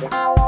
Wow.